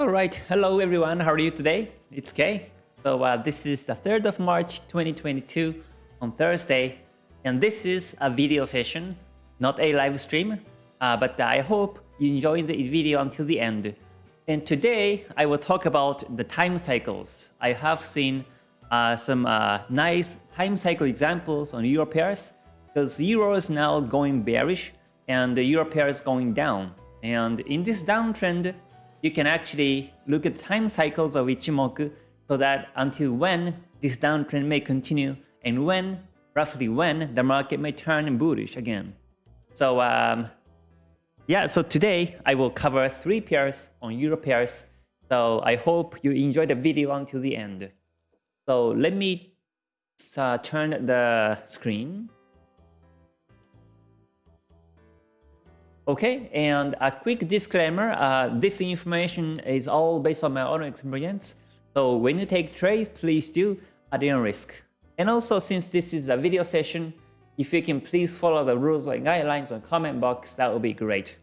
All right, hello everyone. How are you today? It's Kay. So uh, this is the 3rd of March 2022 on Thursday, and this is a video session, not a live stream. Uh, but I hope you enjoyed the video until the end. And today I will talk about the time cycles. I have seen uh, some uh, nice time cycle examples on euro pairs because euro is now going bearish and the euro pair is going down. And in this downtrend, you can actually look at time cycles of Ichimoku so that until when this downtrend may continue and when, roughly when, the market may turn bullish again. So um, yeah, so today I will cover three pairs on Euro pairs. So I hope you enjoy the video until the end. So let me uh, turn the screen. Okay, and a quick disclaimer, uh, this information is all based on my own experience. So when you take trades, please do at your own risk. And also since this is a video session, if you can please follow the rules and guidelines on comment box, that would be great.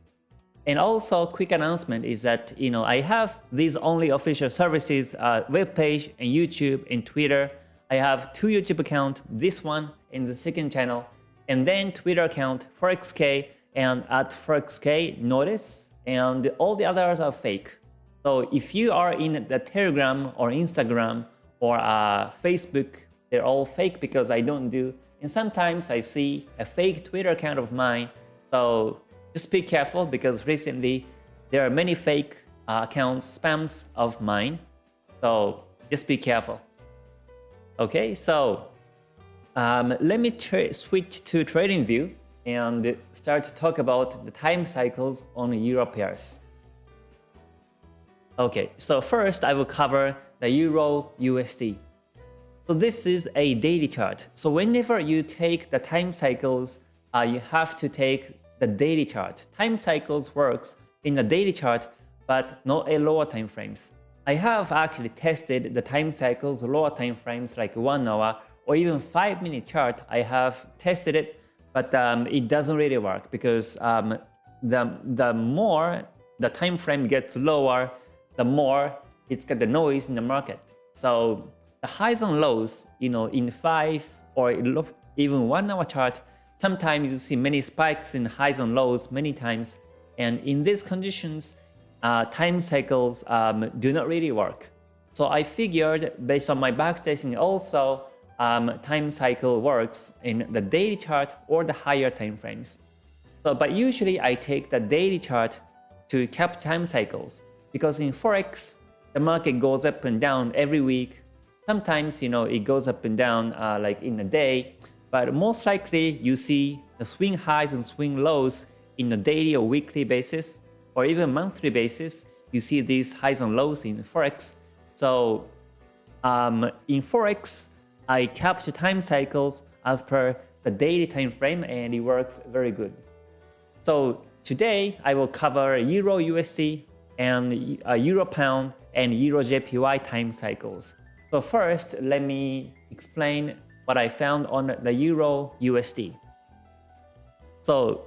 And also quick announcement is that you know I have these only official services, uh, web page and YouTube and Twitter. I have two YouTube account, this one and the second channel, and then Twitter account ForexK and at ForexK notice, and all the others are fake. So if you are in the Telegram or Instagram or uh, Facebook, they're all fake because I don't do. And sometimes I see a fake Twitter account of mine. So just be careful because recently there are many fake uh, accounts, spams of mine. So just be careful. Okay, so um, let me switch to TradingView and start to talk about the time cycles on euro pairs. Okay, so first I will cover the euro USD. So this is a daily chart. So whenever you take the time cycles, uh, you have to take the daily chart. Time cycles works in the daily chart, but not a lower time frames. I have actually tested the time cycles, lower time frames like 1 hour or even 5 minute chart. I have tested it but um, it doesn't really work because um, the, the more the time frame gets lower, the more it's got the noise in the market. So the highs and lows, you know, in 5 or even 1 hour chart, sometimes you see many spikes in highs and lows many times. And in these conditions, uh, time cycles um, do not really work. So I figured based on my backtesting also, um, time cycle works in the daily chart or the higher time frames. So, but usually I take the daily chart to cap time cycles because in Forex, the market goes up and down every week. Sometimes, you know, it goes up and down uh, like in a day, but most likely you see the swing highs and swing lows in a daily or weekly basis or even monthly basis. You see these highs and lows in Forex. So um, in Forex, I capture time cycles as per the daily time frame and it works very good. So today I will cover Euro USD and Euro Pound and Euro JPY time cycles. So first, let me explain what I found on the Euro USD. So,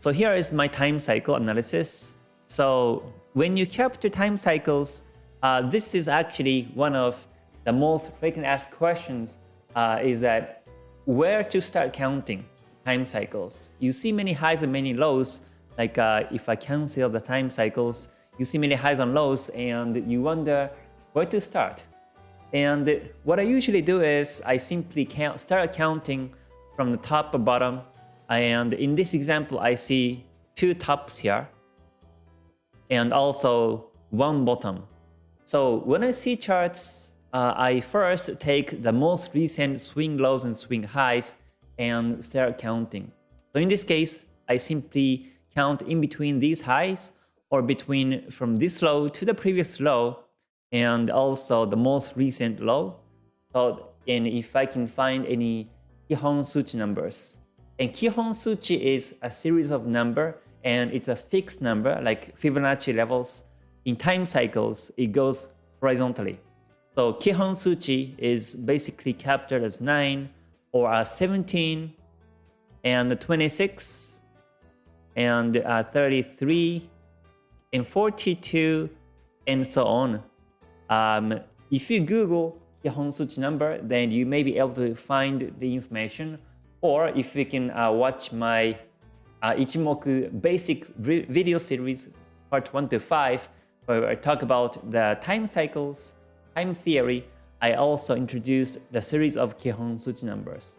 so here is my time cycle analysis. So when you capture time cycles, uh, this is actually one of the most frequently asked questions uh, is that where to start counting time cycles. You see many highs and many lows, like uh, if I cancel the time cycles, you see many highs and lows and you wonder where to start. And what I usually do is I simply count, start counting from the top to bottom. And in this example, I see two tops here and also one bottom. So when I see charts uh, I first take the most recent swing lows and swing highs and start counting. So in this case, I simply count in between these highs or between from this low to the previous low and also the most recent low. So and if I can find any Kihon Suchi numbers. And Kihon Suchi is a series of number and it's a fixed number like Fibonacci levels. In time cycles, it goes horizontally. So Kihon Suchi is basically captured as 9 or as 17 and 26 and uh, 33 and 42 and so on. Um, if you Google Kihon Suchi number, then you may be able to find the information. Or if you can uh, watch my uh, Ichimoku basic video series, part 1 to 5, where I talk about the time cycles, time theory, I also introduced the series of Kihon Suchi numbers.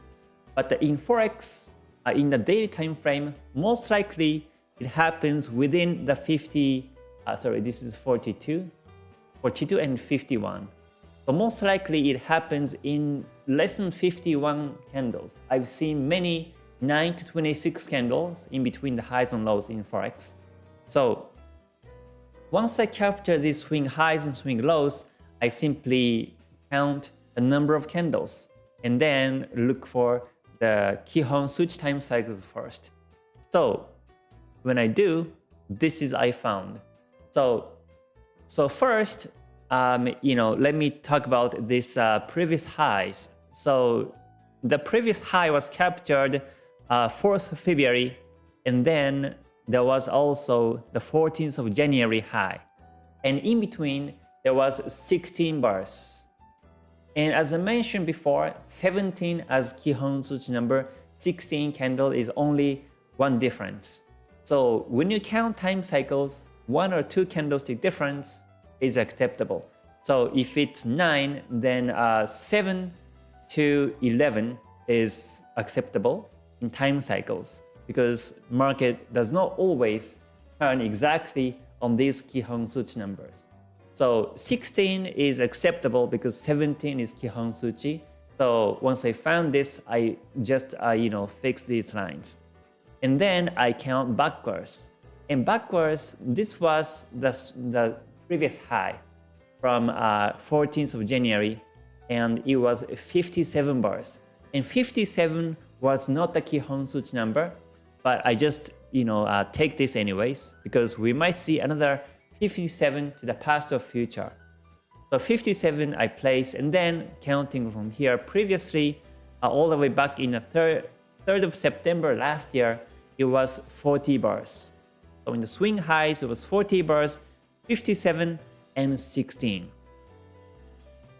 But in Forex, uh, in the daily time frame, most likely it happens within the 50, uh, sorry, this is 42, 42 and 51. So most likely it happens in less than 51 candles. I've seen many 9 to 26 candles in between the highs and lows in Forex. So once I capture these swing highs and swing lows, I simply count the number of candles and then look for the Kihon Suchi time cycles first. So when I do, this is I found. So, so first, um, you know, let me talk about this uh, previous highs. So the previous high was captured uh, 4th of February, and then there was also the 14th of January high. And in between, there was 16 bars. And as I mentioned before, 17 as Kihon Suchi number, 16 candle is only one difference. So when you count time cycles, one or two candlestick difference is acceptable. So if it's 9, then uh, 7 to 11 is acceptable in time cycles because market does not always turn exactly on these Kihon Suchi numbers. So 16 is acceptable because 17 is Kihon Suchi. So once I found this, I just uh, you know fix these lines. And then I count backwards. And backwards, this was the, the previous high from uh, 14th of January and it was 57 bars. And 57 was not the Kihon Suchi number, but I just you know uh, take this anyways because we might see another 57 to the past or future. So 57 I place and then counting from here previously uh, all the way back in the 3rd, 3rd of September last year, it was 40 bars. So in the swing highs, it was 40 bars, 57 and 16.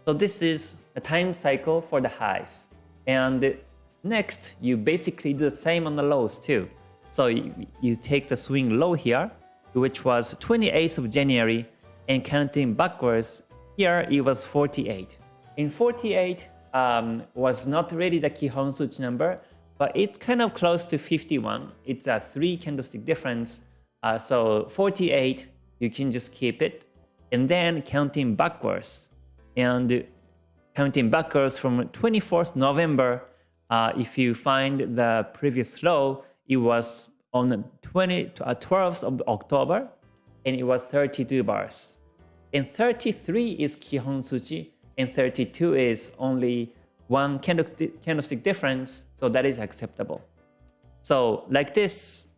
So this is a time cycle for the highs. And next, you basically do the same on the lows too. So you, you take the swing low here, which was 28th of January, and counting backwards, here it was 48. In 48 um, was not really the Kihon Suchi number, but it's kind of close to 51. It's a three candlestick difference. Uh, so 48, you can just keep it and then counting backwards. And counting backwards from 24th November, uh, if you find the previous low, it was on 20, uh, 12th of October, and it was 32 bars. And 33 is Kihon Suchi, and 32 is only one candlestick difference, so that is acceptable. So like this,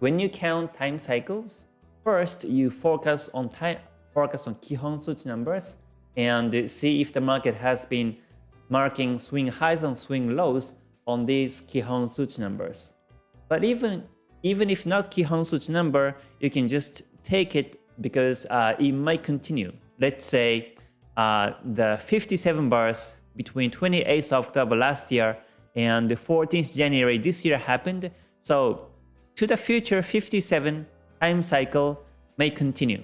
when you count time cycles, first you focus on time, focus on Kihon Suchi numbers and see if the market has been marking swing highs and swing lows on these Kihon Suchi numbers. But even, even if not Kihon Suchi number, you can just take it because uh, it might continue. Let's say uh, the 57 bars between 28th October last year and the 14th January this year happened. So to the future 57 time cycle may continue.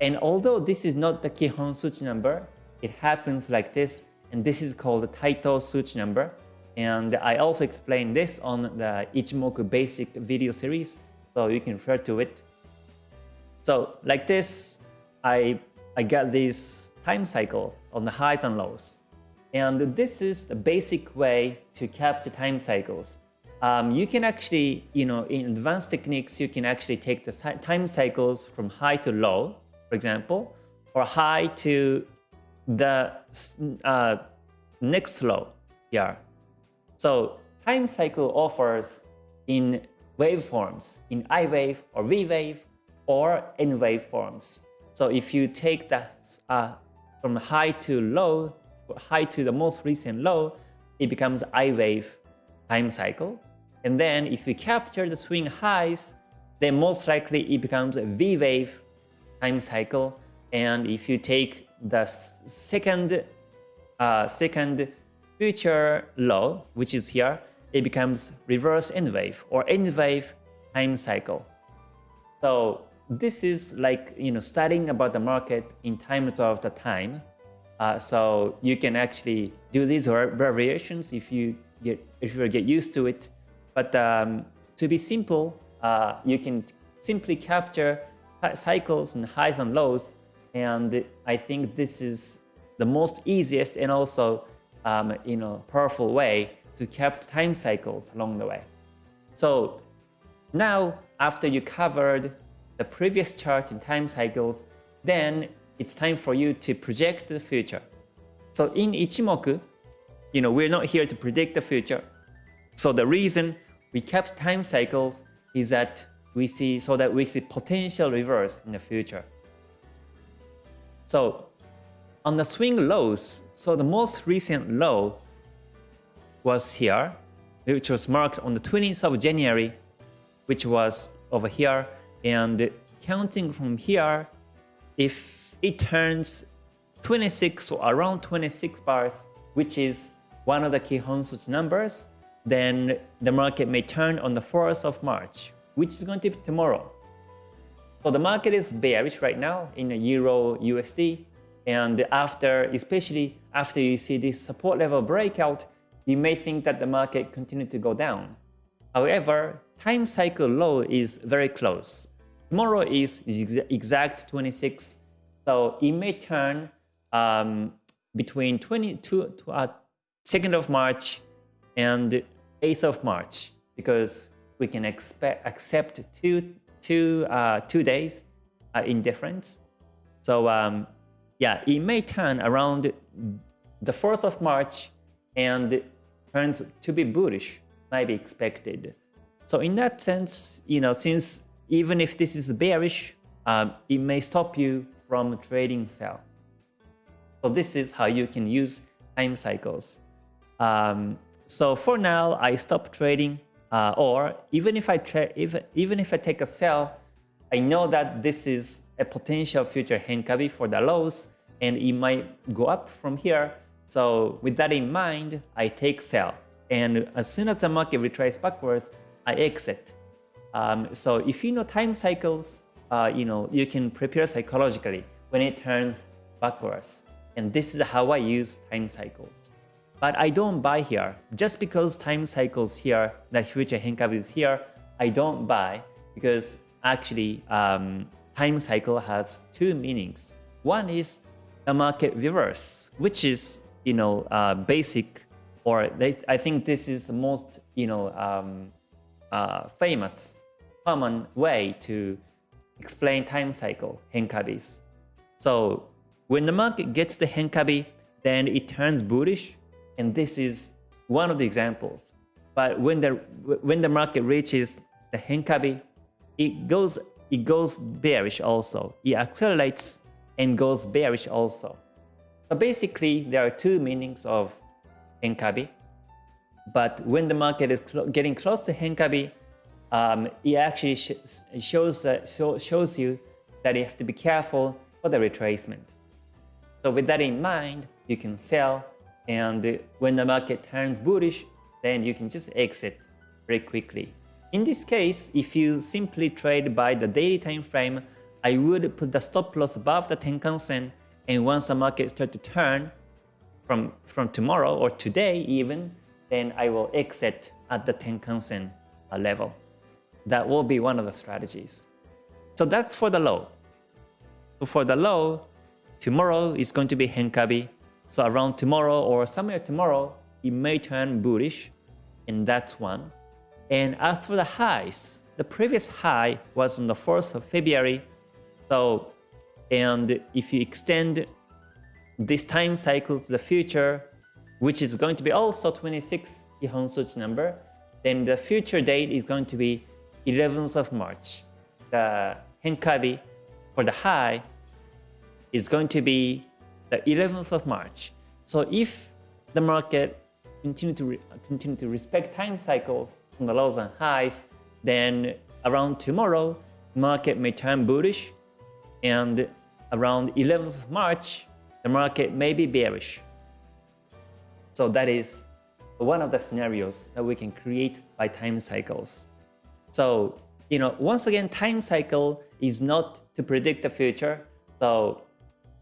And although this is not the Kihon Suchi number, it happens like this, and this is called the Taito Suchi number. And I also explained this on the Ichimoku basic video series, so you can refer to it. So like this, I, I got this time cycle on the highs and lows. And this is the basic way to capture time cycles. Um, you can actually, you know, in advanced techniques, you can actually take the time cycles from high to low for example, or high to the uh, next low here. So time cycle offers in waveforms, in I wave or V wave or N wave forms. So if you take that uh, from high to low, high to the most recent low, it becomes I wave time cycle. And then if you capture the swing highs, then most likely it becomes a V wave time cycle. And if you take the second, uh, second future low, which is here, it becomes reverse N wave or N wave time cycle. So this is like you know studying about the market in terms of the time. Uh, so you can actually do these variations if you get if you get used to it. But um, to be simple, uh, you can simply capture cycles and highs and lows. And I think this is the most easiest and also um, you know powerful way to capture time cycles along the way. So now after you covered the previous chart in time cycles, then it's time for you to project the future. So in Ichimoku, you know, we're not here to predict the future. So the reason we kept time cycles is that we see so that we see potential reverse in the future. So on the swing lows, so the most recent low was here, which was marked on the 20th of January, which was over here. And counting from here, if it turns 26 or around 26 bars, which is one of the Kihon Suchi numbers, then the market may turn on the 4th of March, which is going to be tomorrow. So the market is bearish right now in the Euro USD. And after, especially after you see this support level breakout, you may think that the market continued to go down. However, time cycle low is very close. Tomorrow is exact 26, so it may turn um, between 22 uh, 2nd of March and 8th of March because we can expect accept two two uh, two days uh, in difference. So um, yeah, it may turn around the 4th of March and turns to be bullish might be expected. So in that sense, you know, since even if this is bearish, um, it may stop you from trading sell. So this is how you can use time cycles. Um, so for now, I stop trading, uh, or even if I if, even if I take a sell, I know that this is a potential future Henkabi for the lows, and it might go up from here. So with that in mind, I take sell. And as soon as the market retraces backwards, I exit. Um, so if you know time cycles, uh, you know you can prepare psychologically when it turns backwards. And this is how I use time cycles. But I don't buy here. Just because time cycles here, the future Henkabi is here, I don't buy because actually um, time cycle has two meanings. One is the market reverse, which is you know uh, basic or they, I think this is the most you know um, uh, famous, common way to explain time cycle Henkabis. So when the market gets to Henkabi, then it turns bullish, and this is one of the examples. But when the when the market reaches the Henkabi, it goes it goes bearish also. It accelerates and goes bearish also. So basically, there are two meanings of Henkabi. But when the market is cl getting close to Henkabi, um, it actually sh shows, uh, show, shows you that you have to be careful for the retracement. So with that in mind, you can sell and when the market turns bullish, then you can just exit very quickly. In this case, if you simply trade by the daily time frame, I would put the stop loss above the Tenkan Sen and once the market starts to turn, from, from tomorrow or today even, then I will exit at the Tenkan-sen uh, level. That will be one of the strategies. So that's for the low. For the low, tomorrow is going to be Henkabi. So around tomorrow or somewhere tomorrow, it may turn bullish, and that's one. And as for the highs, the previous high was on the 4th of February. So, and if you extend this time cycle to the future, which is going to be also 26 Kihon number, then the future date is going to be 11th of March. The Henkabi for the high is going to be the 11th of March. So if the market continue to continue to respect time cycles from the lows and highs, then around tomorrow, market may turn bullish and around 11th of March, the market may be bearish. So that is one of the scenarios that we can create by time cycles. So, you know, once again, time cycle is not to predict the future. So,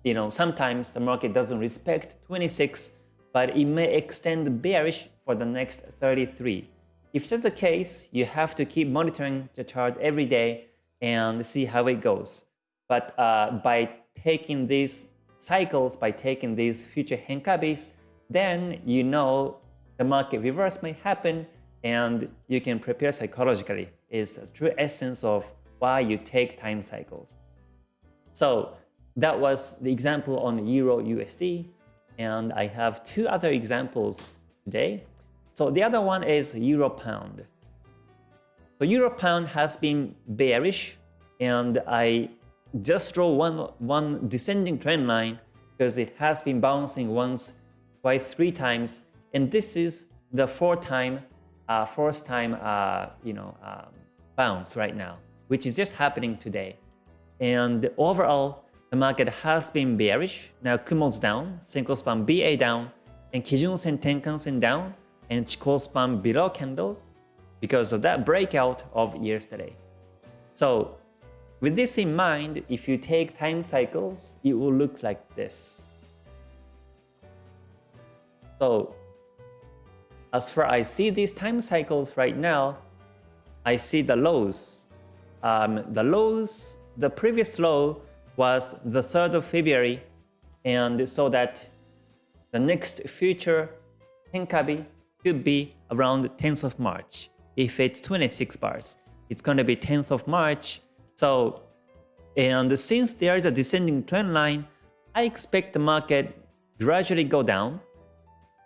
you know, sometimes the market doesn't respect 26, but it may extend bearish for the next 33. If that's the case, you have to keep monitoring the chart every day and see how it goes. But uh, by taking these cycles, by taking these future Henkabis, then you know the market reverse may happen and you can prepare psychologically is the true essence of why you take time cycles. So that was the example on Euro USD and I have two other examples today. So the other one is Euro Pound. So Euro Pound has been bearish and I just draw one, one descending trend line because it has been bouncing once, twice, three times and this is the fourth time, uh, fourth time, uh, you know, um, bounce right now, which is just happening today. And overall, the market has been bearish. Now Kumo's down, Senko span BA down, and Kijun Sen Tenkan Sen down, and Chikou span below candles because of that breakout of yesterday. So with this in mind, if you take time cycles, it will look like this. So as far I see these time cycles right now, I see the lows. Um, the lows, the previous low was the 3rd of February, and so that the next future Henkabi could be around 10th of March. If it's 26 bars, it's going to be 10th of March. So, and since there is a descending trend line, I expect the market gradually go down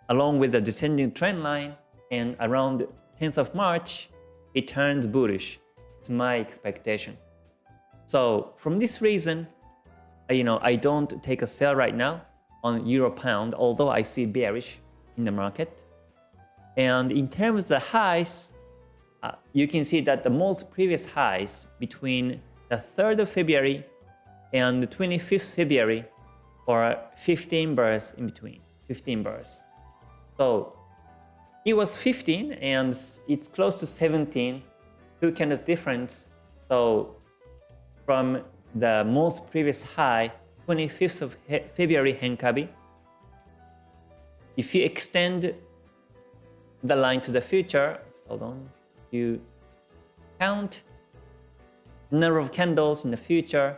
along with the descending trend line and around 10th of March, it turns bullish. It's my expectation. So from this reason, you know, I don't take a sell right now on Euro Pound, although I see bearish in the market. And in terms of the highs, uh, you can see that the most previous highs between the 3rd of February and the 25th February are 15 bars in between, 15 bars. So it was 15 and it's close to 17, two kind of difference. So from the most previous high, 25th of February Henkabi, if you extend the line to the future, hold on, you count number of candles in the future,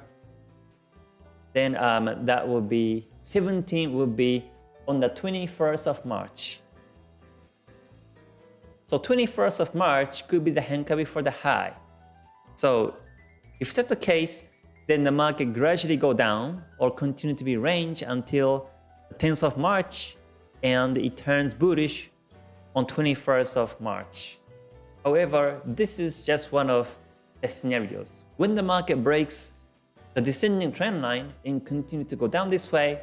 then um, that will be 17 will be on the 21st of March. So 21st of March could be the Henkabi for the high. So if that's the case, then the market gradually go down or continue to be range until the 10th of March and it turns bullish on 21st of March. However, this is just one of the scenarios. When the market breaks the descending trend line and continue to go down this way,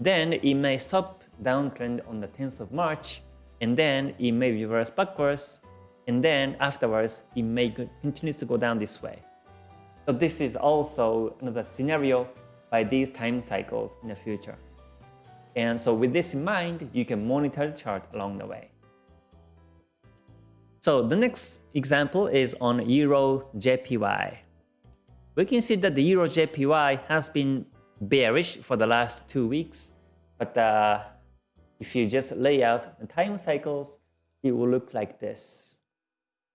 then it may stop downtrend on the 10th of March, and then it may reverse backwards, and then afterwards it may continue to go down this way. So this is also another scenario by these time cycles in the future. And so with this in mind, you can monitor the chart along the way. So the next example is on Euro JPY. We can see that the Euro JPY has been bearish for the last two weeks. But uh, if you just lay out the time cycles, it will look like this.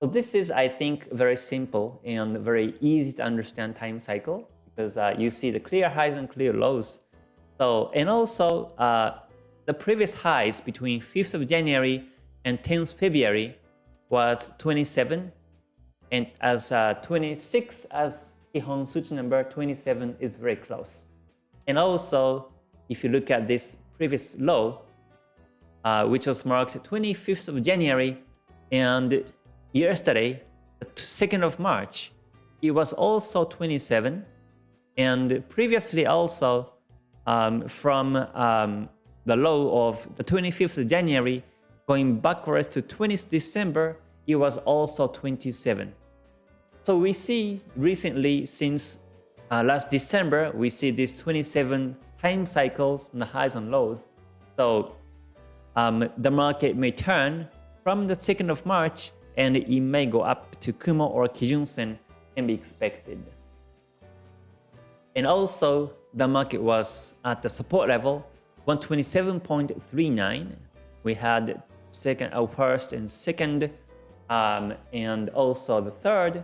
So this is, I think, very simple and very easy to understand time cycle because uh, you see the clear highs and clear lows. So, and also uh, the previous highs between 5th of January and 10th February was 27 and as uh, 26 as Kihon Suchi number 27 is very close. And also, if you look at this previous low, uh, which was marked 25th of January, and yesterday, the 2nd of March, it was also 27, and previously also um, from um, the low of the 25th of January, going backwards to 20th December, it was also 27. So we see recently since uh, last December, we see these 27 time cycles the highs and lows. So um, the market may turn from the 2nd of March and it may go up to Kumo or Kijun Sen can be expected. And also, the market was at the support level 127.39. We had second, uh, first and second, um, and also the third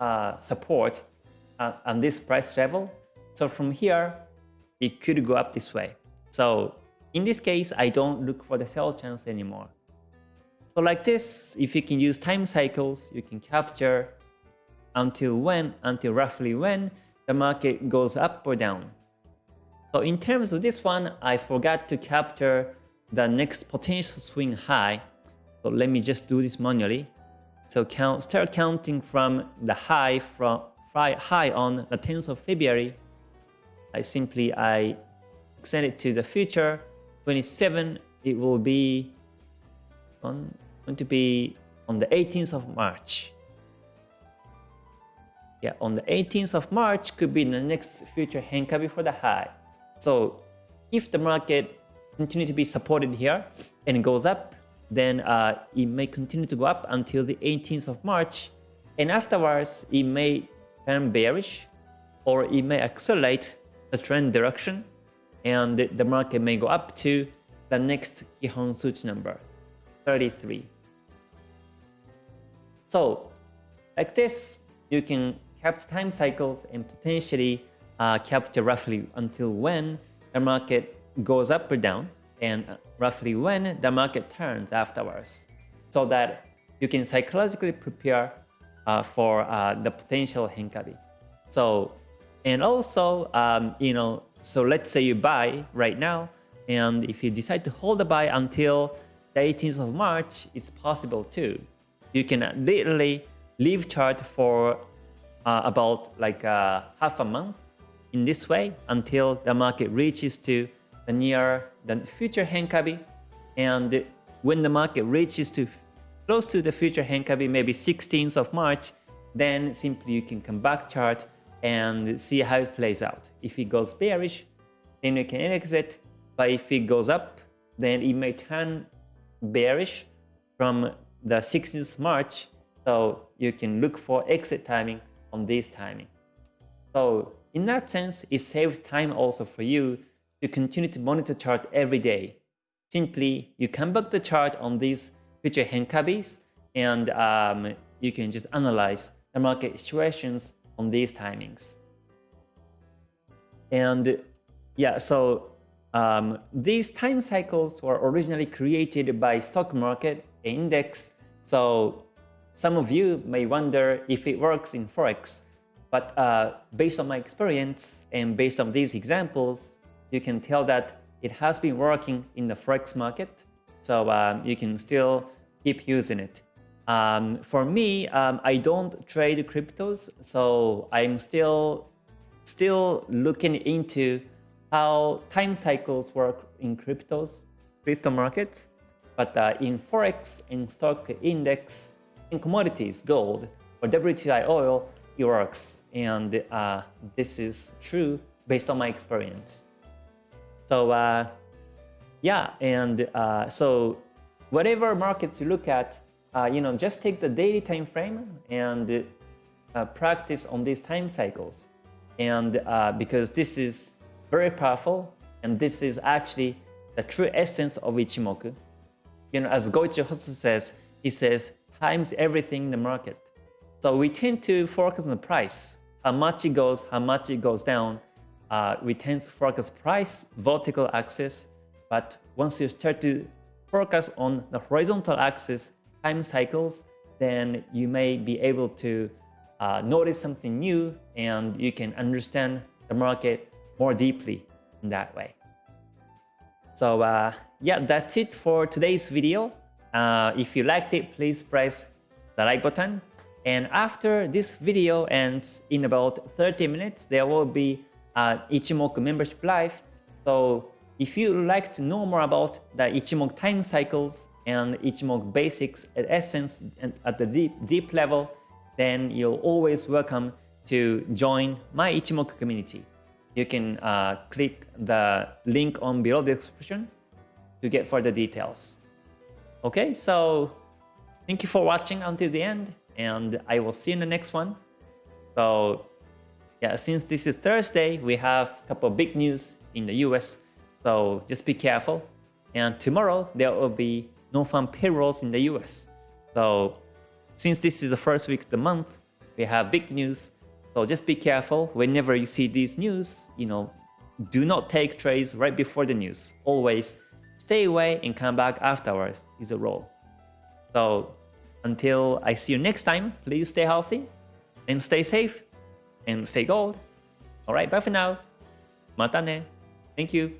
uh, support uh, on this price level. So from here, it could go up this way. So in this case, I don't look for the sell chance anymore. So like this, if you can use time cycles, you can capture until when, until roughly when the market goes up or down. So in terms of this one, I forgot to capture the next potential swing high. So let me just do this manually. So count, start counting from the high from high on the 10th of February. I simply I extend it to the future 27. It will be on going to be on the 18th of March. Yeah, on the 18th of March could be the next future Henkabi for the high. So if the market continue to be supported here and it goes up, then uh, it may continue to go up until the 18th of March. And afterwards, it may turn bearish or it may accelerate the trend direction and the market may go up to the next Kihon Suchi number, 33. So like this, you can capture time cycles and potentially uh, capture roughly until when the market goes up or down and roughly when the market turns afterwards so that you can psychologically prepare uh, for uh, the potential Henkabi. So, and also, um, you know, so let's say you buy right now, and if you decide to hold the buy until the 18th of March, it's possible too. You can literally leave chart for uh, about like uh, half a month in this way until the market reaches to near the future Henkabi. And when the market reaches to close to the future Henkabi, maybe 16th of March, then simply you can come back chart and see how it plays out. If it goes bearish, then you can exit. But if it goes up, then it may turn bearish from the 16th March. So you can look for exit timing on this timing. So in that sense, it saves time also for you to continue to monitor chart every day. Simply, you come back the chart on these future Henkabis and um, you can just analyze the market situations on these timings. And yeah, so um, these time cycles were originally created by stock market index. So some of you may wonder if it works in Forex. But uh, based on my experience and based on these examples, you can tell that it has been working in the Forex market. So um, you can still keep using it. Um, for me, um, I don't trade cryptos, so I'm still still looking into how time cycles work in cryptos, crypto markets. But uh, in Forex, in stock index, in commodities, gold, or WTI oil, it works. And uh, this is true based on my experience. So uh, yeah, and uh, so whatever markets you look at, uh, you know, just take the daily time frame and uh, practice on these time cycles. And uh, because this is very powerful, and this is actually the true essence of Ichimoku. You know, as Goichi Hosoda says, he says, times everything in the market. So we tend to focus on the price, how much it goes, how much it goes down. Uh, focus price, vertical axis, but once you start to focus on the horizontal axis, time cycles, then you may be able to uh, notice something new and you can understand the market more deeply in that way. So uh, yeah, that's it for today's video. Uh, if you liked it, please press the like button and after this video ends in about 30 minutes, there will be an Ichimoku membership life. So if you like to know more about the Ichimoku time cycles and Ichimoku basics at essence and at the deep, deep level, then you're always welcome to join my Ichimoku community. You can uh, click the link on below the description to get further details. Okay, so thank you for watching until the end and I will see you in the next one. So yeah, since this is Thursday, we have a couple of big news in the US. So just be careful. And tomorrow there will be non-farm payrolls in the US. So since this is the first week of the month, we have big news. So just be careful whenever you see these news, you know, do not take trades right before the news. Always stay away and come back afterwards is a rule. So until I see you next time, please stay healthy and stay safe and stay gold. Alright, bye for now. Mata ne. Thank you.